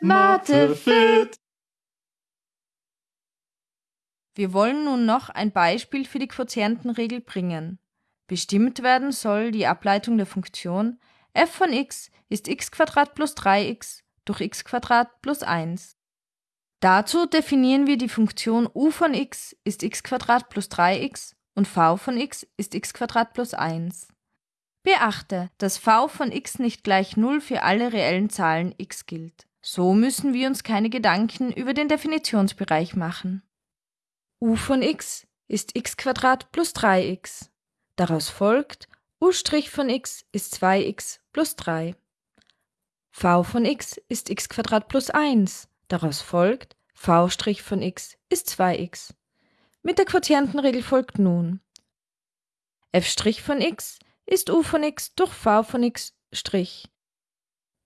Mathe fit. Wir wollen nun noch ein Beispiel für die Quotientenregel bringen. Bestimmt werden soll die Ableitung der Funktion f von x ist x plus 3x durch x plus 1. Dazu definieren wir die Funktion u von x ist x plus 3x und v von x ist x plus 1. Beachte, dass v von x nicht gleich 0 für alle reellen Zahlen x gilt. So müssen wir uns keine Gedanken über den Definitionsbereich machen. u von x ist x plus 3x. Daraus folgt, u' von x ist 2x plus 3. v von x ist x plus 1. Daraus folgt, v' von x ist 2x. Mit der Quotientenregel folgt nun f' von x ist u von x durch v von x'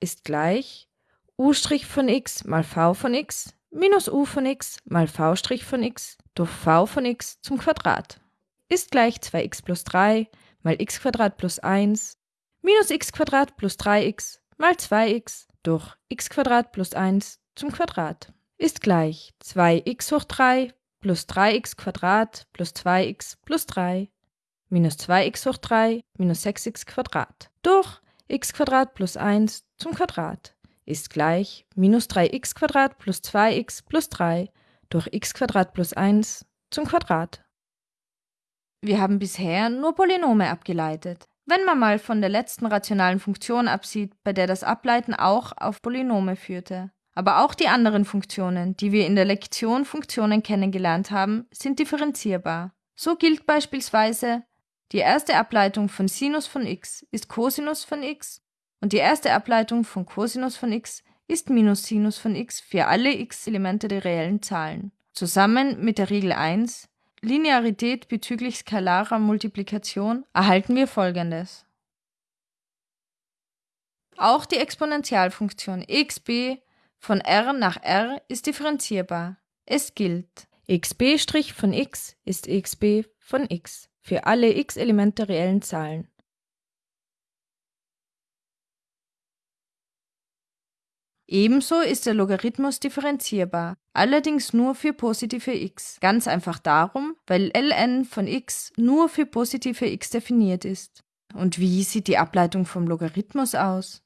ist gleich u' von x mal v von x minus u von x mal v' von x durch v von x zum Quadrat. Ist gleich 2x plus 3 mal x plus 1 minus x plus 3x mal 2x durch x plus 1 zum Quadrat. Ist gleich 2x hoch 3 plus 3x plus 2x plus 3 minus 2x hoch 3 minus 6x Quadrat durch x plus 1 zum Quadrat ist gleich minus 3x plus 2x plus 3 durch x plus 1 zum Quadrat. Wir haben bisher nur Polynome abgeleitet. Wenn man mal von der letzten rationalen Funktion absieht, bei der das Ableiten auch auf Polynome führte. Aber auch die anderen Funktionen, die wir in der Lektion Funktionen kennengelernt haben, sind differenzierbar. So gilt beispielsweise, die erste Ableitung von Sinus von x ist Cosinus von x und die erste Ableitung von Cosinus von x ist Minus Sinus von x für alle x-Elemente der reellen Zahlen. Zusammen mit der Regel 1, Linearität bezüglich skalarer Multiplikation, erhalten wir folgendes. Auch die Exponentialfunktion exb von r nach r ist differenzierbar. Es gilt, xb' von x ist xb von x für alle x-Elemente reellen Zahlen. Ebenso ist der Logarithmus differenzierbar, allerdings nur für positive x. Ganz einfach darum, weil ln von x nur für positive x definiert ist. Und wie sieht die Ableitung vom Logarithmus aus?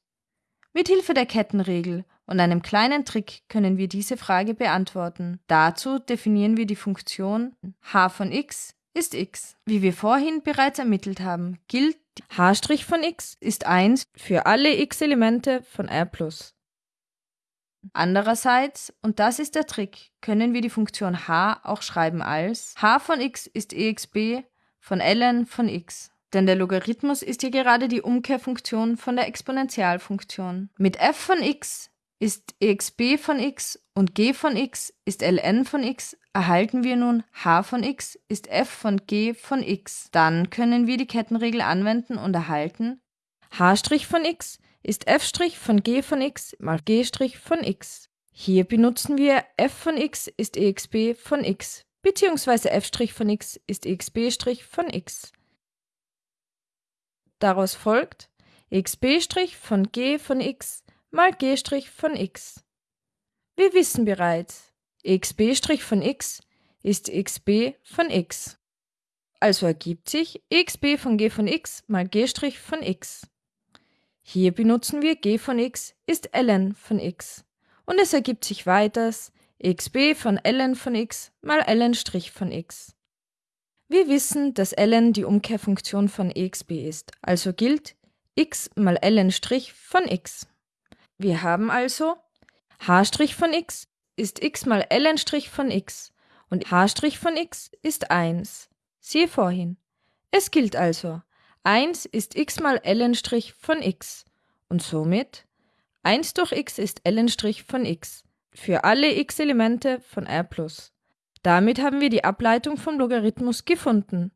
Mithilfe der Kettenregel und einem kleinen Trick können wir diese Frage beantworten. Dazu definieren wir die Funktion h von x ist x. Wie wir vorhin bereits ermittelt haben, gilt h' von x ist 1 für alle x-Elemente von R+. Andererseits, und das ist der Trick, können wir die Funktion h auch schreiben als h von x ist exb von ln von x. Denn der Logarithmus ist hier gerade die Umkehrfunktion von der Exponentialfunktion. Mit f von x ist exb von x und g von x ist ln von x, erhalten wir nun h von x ist f von g von x. Dann können wir die Kettenregel anwenden und erhalten h' von x ist f' von g von x mal g' von x. Hier benutzen wir f von x ist exb von x bzw. f' von x ist exb' von x. Daraus folgt xb' von g von x mal g' von x. Wir wissen bereits, xb' von x ist xb von x. Also ergibt sich xb von g von x mal g' von x. Hier benutzen wir g von x ist ln von x. Und es ergibt sich weiters xb von ln von x mal ln' von x. Wir wissen, dass ln die Umkehrfunktion von exb ist, also gilt x mal ln' von x. Wir haben also h' von x ist x mal ln' von x und h' von x ist 1. Siehe vorhin. Es gilt also, 1 ist x mal ln' von x und somit 1 durch x ist ln' von x für alle x-Elemente von R+. Damit haben wir die Ableitung vom Logarithmus gefunden.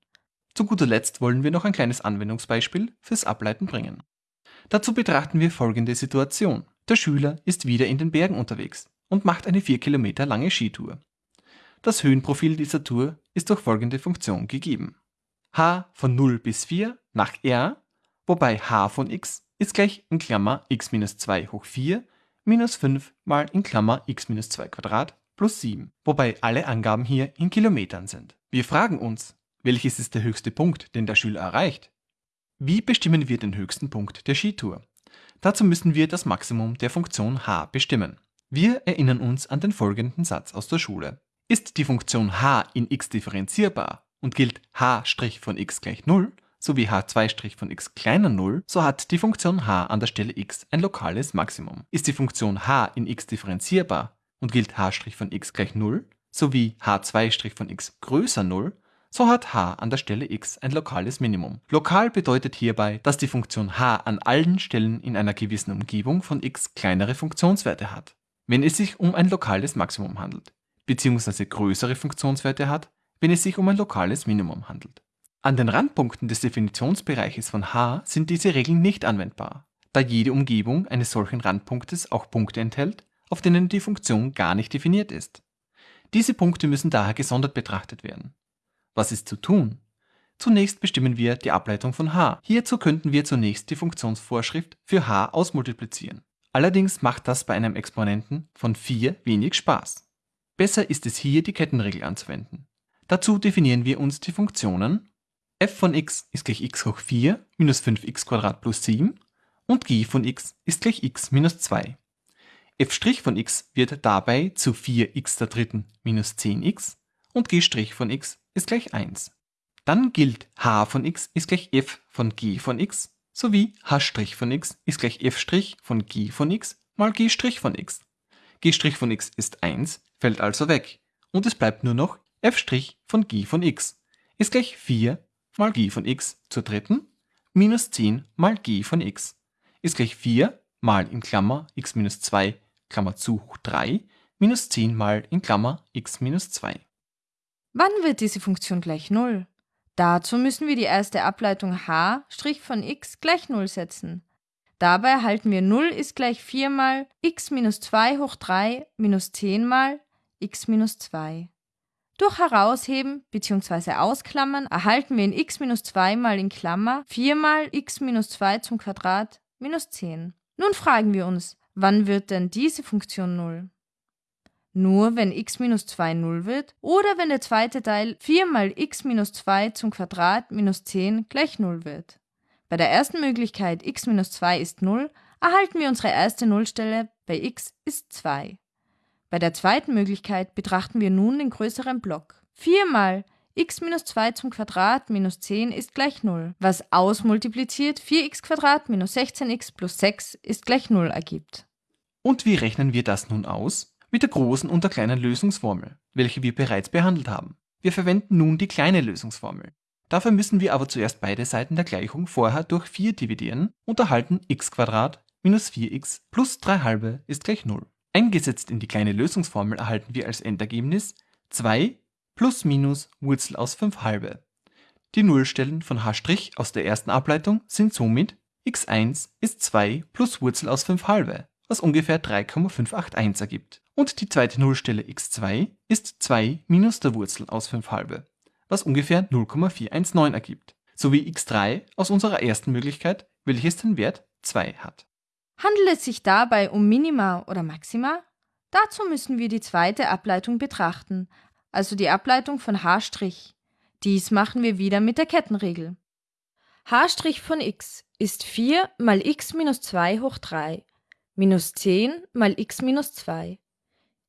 Zu guter Letzt wollen wir noch ein kleines Anwendungsbeispiel fürs Ableiten bringen. Dazu betrachten wir folgende Situation. Der Schüler ist wieder in den Bergen unterwegs und macht eine 4 Kilometer lange Skitour. Das Höhenprofil dieser Tour ist durch folgende Funktion gegeben. h von 0 bis 4 nach r, wobei h von x ist gleich in Klammer x minus 2 hoch 4 minus 5 mal in Klammer x minus 2 Quadrat plus 7, wobei alle Angaben hier in Kilometern sind. Wir fragen uns, welches ist der höchste Punkt, den der Schüler erreicht? Wie bestimmen wir den höchsten Punkt der Skitour? Dazu müssen wir das Maximum der Funktion h bestimmen. Wir erinnern uns an den folgenden Satz aus der Schule. Ist die Funktion h in x differenzierbar und gilt h' von x gleich 0, sowie h2' von x kleiner 0, so hat die Funktion h an der Stelle x ein lokales Maximum. Ist die Funktion h in x differenzierbar und gilt h' von x gleich 0, sowie h2' von x größer 0, so hat h an der Stelle x ein lokales Minimum. Lokal bedeutet hierbei, dass die Funktion h an allen Stellen in einer gewissen Umgebung von x kleinere Funktionswerte hat, wenn es sich um ein lokales Maximum handelt bzw. größere Funktionswerte hat, wenn es sich um ein lokales Minimum handelt. An den Randpunkten des Definitionsbereiches von H sind diese Regeln nicht anwendbar, da jede Umgebung eines solchen Randpunktes auch Punkte enthält, auf denen die Funktion gar nicht definiert ist. Diese Punkte müssen daher gesondert betrachtet werden. Was ist zu tun? Zunächst bestimmen wir die Ableitung von h. Hierzu könnten wir zunächst die Funktionsvorschrift für h ausmultiplizieren. Allerdings macht das bei einem Exponenten von 4 wenig Spaß. Besser ist es hier, die Kettenregel anzuwenden. Dazu definieren wir uns die Funktionen f von x ist gleich x hoch 4 minus 5x plus 7 und g von x ist gleich x minus 2. f' von x wird dabei zu 4x der dritten minus 10x und g' von x ist gleich 1. Dann gilt h von x ist gleich f von g von x sowie h' von x ist gleich f' von g von x mal g' von x. g' von x ist 1 fällt also weg und es bleibt nur noch f' von g von x ist gleich 4 mal g von x zur dritten minus 10 mal g von x ist gleich 4 mal in Klammer x minus 2 Klammer zu hoch 3 minus 10 mal in Klammer x minus 2. Wann wird diese Funktion gleich 0? Dazu müssen wir die erste Ableitung h' von x gleich 0 setzen. Dabei erhalten wir 0 ist gleich 4 mal x minus 2 hoch 3 minus 10 mal x minus 2. Durch Herausheben bzw. Ausklammern erhalten wir in x minus 2 mal in Klammer 4 mal x minus 2 zum Quadrat minus 10. Nun fragen wir uns, wann wird denn diese Funktion 0? Nur wenn x minus 2 0 wird oder wenn der zweite Teil 4 mal x minus 2 zum Quadrat minus 10 gleich 0 wird. Bei der ersten Möglichkeit x minus 2 ist 0 erhalten wir unsere erste Nullstelle bei x ist 2. Bei der zweiten Möglichkeit betrachten wir nun den größeren Block. 4 mal x minus 2 zum Quadrat minus 10 ist gleich 0, was ausmultipliziert 4x Quadrat minus 16x plus 6 ist gleich 0 ergibt. Und wie rechnen wir das nun aus? Mit der großen und der kleinen Lösungsformel, welche wir bereits behandelt haben. Wir verwenden nun die kleine Lösungsformel. Dafür müssen wir aber zuerst beide Seiten der Gleichung vorher durch 4 dividieren und erhalten x minus 4x plus 3 halbe ist gleich 0. Eingesetzt in die kleine Lösungsformel erhalten wir als Endergebnis 2 plus minus Wurzel aus 5 halbe. Die Nullstellen von h' aus der ersten Ableitung sind somit x1 ist 2 plus Wurzel aus 5 halbe, was ungefähr 3,581 ergibt. Und die zweite Nullstelle x2 ist 2 minus der Wurzel aus 5 halbe, was ungefähr 0,419 ergibt, sowie x3 aus unserer ersten Möglichkeit, welches den Wert 2 hat. Handelt es sich dabei um Minima oder Maxima? Dazu müssen wir die zweite Ableitung betrachten, also die Ableitung von h'. Dies machen wir wieder mit der Kettenregel. h' von x ist 4 mal x minus 2 hoch 3 minus 10 mal x minus 2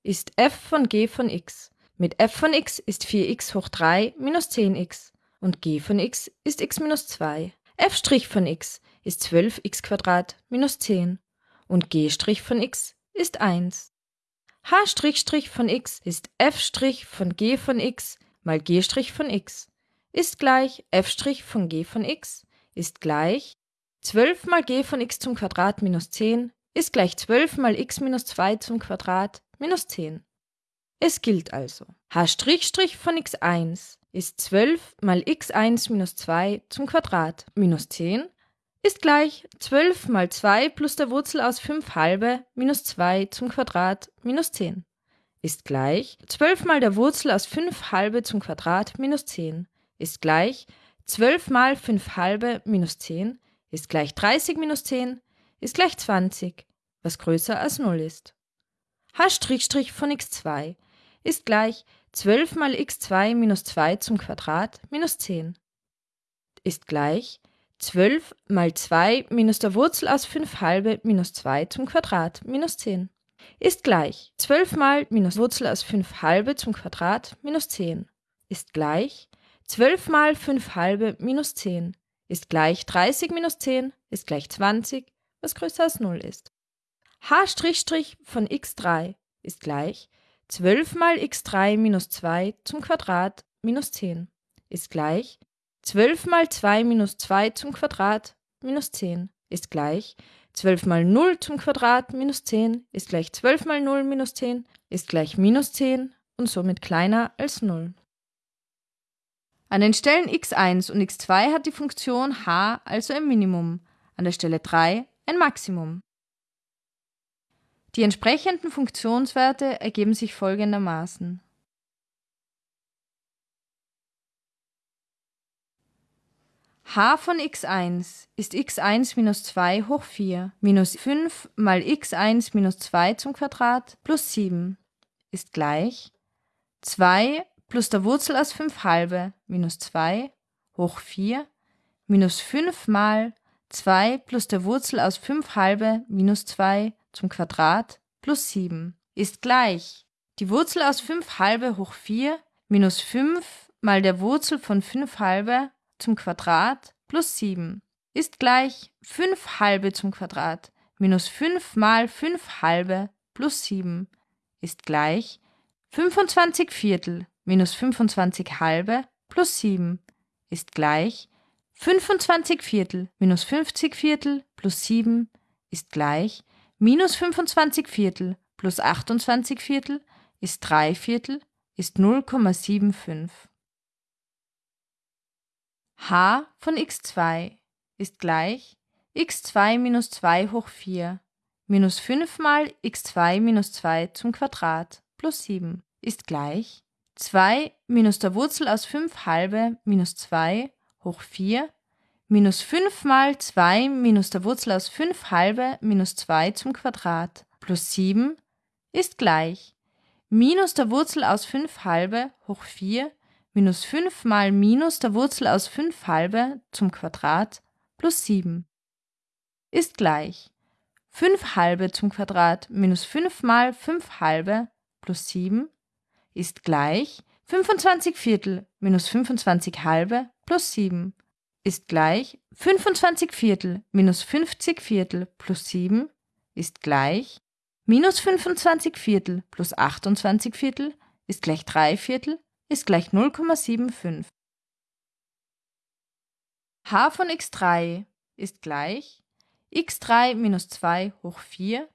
ist f von g von x. Mit f von x ist 4x hoch 3 minus 10x und g von x ist x minus 2. f' von x ist 12x minus 10 und g' von x ist 1. h' von x ist f' von g von x mal g' von x ist gleich f' von g von x ist gleich 12 mal g von x zum Quadrat minus 10 ist gleich 12 mal x minus 2 zum Quadrat minus 10. Es gilt also, h' von x1 ist 12 mal x1 minus 2 zum Quadrat minus 10 ist gleich 12 mal 2 plus der Wurzel aus 5 halbe minus 2 zum Quadrat minus 10 ist gleich 12 mal der Wurzel aus 5 halbe zum Quadrat minus 10 ist gleich 12 mal 5 halbe minus 10 ist gleich 30 minus 10 ist gleich 20 was größer als 0 ist. H' von x2 ist gleich 12 mal x2 minus 2 zum Quadrat minus 10 ist gleich 12 mal 2 minus der Wurzel aus 5 halbe minus 2 zum Quadrat minus 10 ist gleich 12 mal minus Wurzel aus 5 halbe zum Quadrat minus 10 ist gleich 12 mal 5 halbe minus 10 ist gleich 30 minus 10 ist gleich 20, was größer als 0 ist. H' von x3 ist gleich 12 mal x3 minus 2 zum Quadrat minus 10 ist gleich 12 mal 2 minus 2 zum Quadrat minus 10 ist gleich 12 mal 0 zum Quadrat minus 10 ist gleich 12 mal 0 minus 10 ist gleich minus 10 und somit kleiner als 0. An den Stellen x1 und x2 hat die Funktion h also ein Minimum, an der Stelle 3 ein Maximum. Die entsprechenden Funktionswerte ergeben sich folgendermaßen. h von x1 ist x1 minus 2 hoch 4 minus 5 mal x1 minus 2 zum Quadrat plus 7 ist gleich 2 plus der Wurzel aus 5 halbe minus 2 hoch 4 minus 5 mal 2 plus der Wurzel aus 5 halbe minus 2 zum Quadrat plus 7 ist gleich. Die Wurzel aus 5 halbe hoch 4 minus 5 mal der Wurzel von 5 halbe zum Quadrat plus 7 ist gleich 5 halbe zum Quadrat minus 5 mal 5 halbe plus 7 ist gleich 25 Viertel minus 25 halbe plus 7 ist gleich 25 Viertel minus 50 Viertel plus 7 ist gleich minus 25 Viertel plus 28 Viertel ist 3 Viertel ist 0,75 h von x2 ist gleich x2 minus 2 hoch 4 minus 5 mal x2 minus 2 zum Quadrat plus 7 ist gleich 2 minus der Wurzel aus 5 halbe minus 2 hoch 4 minus 5 mal 2 minus der Wurzel aus 5 halbe minus 2 zum Quadrat plus 7 ist gleich. Minus der Wurzel aus 5 halbe hoch 4 minus 5 mal minus der Wurzel aus 5 halbe zum Quadrat plus 7 ist gleich. 5 halbe zum Quadrat minus 5 mal 5 halbe plus 7 ist gleich 25 Viertel minus 25 halbe plus 7 ist gleich 25 Viertel minus 50 Viertel plus 7 ist gleich minus 25 Viertel plus 28 Viertel ist gleich 3 Viertel ist gleich 0,75. h von x3 ist gleich x3 minus 2 hoch 4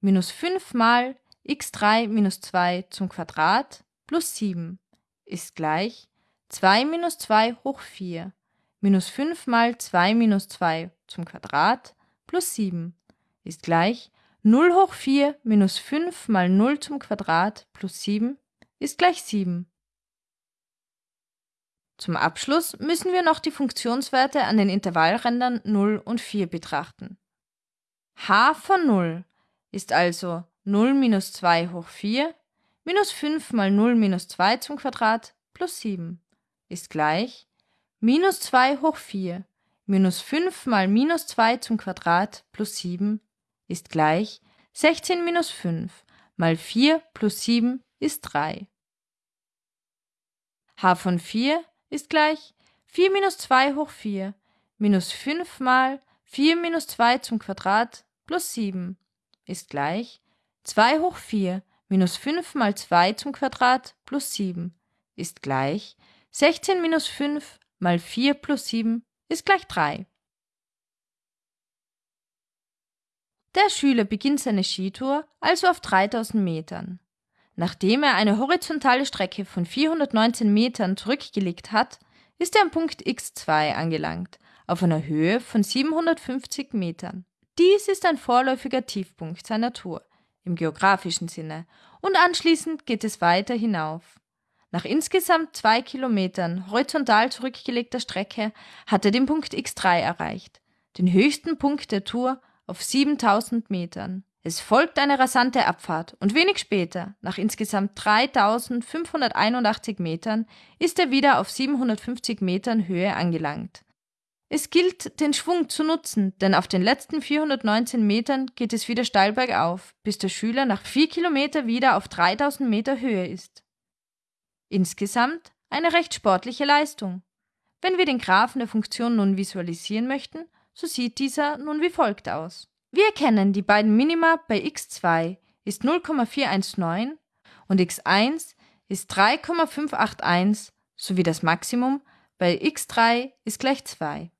minus 5 mal x3 minus 2 zum Quadrat plus 7 ist gleich 2 minus 2 hoch 4 minus 5 mal 2 minus 2 zum Quadrat plus 7 ist gleich 0 hoch 4 minus 5 mal 0 zum Quadrat plus 7 ist gleich 7. Zum Abschluss müssen wir noch die Funktionswerte an den Intervallrändern 0 und 4 betrachten. h von 0 ist also 0 minus 2 hoch 4 minus 5 mal 0 minus 2 zum Quadrat plus 7 ist gleich minus 2 hoch 4 minus 5 mal minus 2 zum Quadrat plus 7 ist gleich 16 minus 5 mal 4 plus 7 ist 3. h von 4 ist gleich 4 minus 2 hoch 4 minus 5 mal 4 minus 2 zum Quadrat plus 7 ist gleich 2 hoch 4 minus 5 mal 2 zum Quadrat plus 7 ist gleich 16 minus 5 mal 4 plus 7 ist gleich 3. Der Schüler beginnt seine Skitour also auf 3000 Metern. Nachdem er eine horizontale Strecke von 419 Metern zurückgelegt hat, ist er am Punkt x2 angelangt, auf einer Höhe von 750 Metern. Dies ist ein vorläufiger Tiefpunkt seiner Tour im geografischen Sinne und anschließend geht es weiter hinauf. Nach insgesamt zwei Kilometern horizontal zurückgelegter Strecke hat er den Punkt x3 erreicht, den höchsten Punkt der Tour auf 7000 Metern. Es folgt eine rasante Abfahrt und wenig später, nach insgesamt 3581 Metern, ist er wieder auf 750 Metern Höhe angelangt. Es gilt, den Schwung zu nutzen, denn auf den letzten 419 Metern geht es wieder steil bergauf, bis der Schüler nach vier Kilometer wieder auf 3000 Meter Höhe ist. Insgesamt eine recht sportliche Leistung. Wenn wir den Graphen der Funktion nun visualisieren möchten, so sieht dieser nun wie folgt aus. Wir erkennen die beiden Minima bei x2 ist 0,419 und x1 ist 3,581 sowie das Maximum bei x3 ist gleich 2.